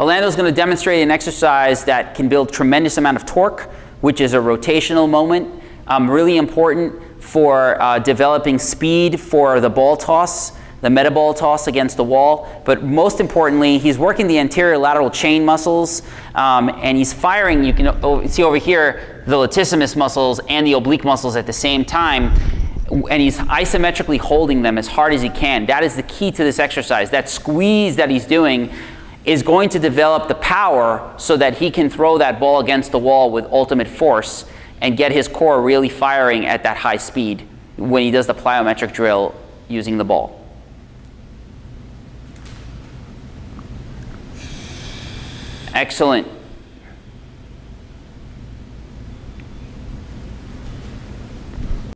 Orlando's going to demonstrate an exercise that can build tremendous amount of torque, which is a rotational moment, um, really important for uh, developing speed for the ball toss, the med ball toss against the wall. But most importantly, he's working the anterior lateral chain muscles, um, and he's firing, you can see over here, the latissimus muscles and the oblique muscles at the same time and he's isometrically holding them as hard as he can. That is the key to this exercise. That squeeze that he's doing is going to develop the power so that he can throw that ball against the wall with ultimate force and get his core really firing at that high speed when he does the plyometric drill using the ball. Excellent.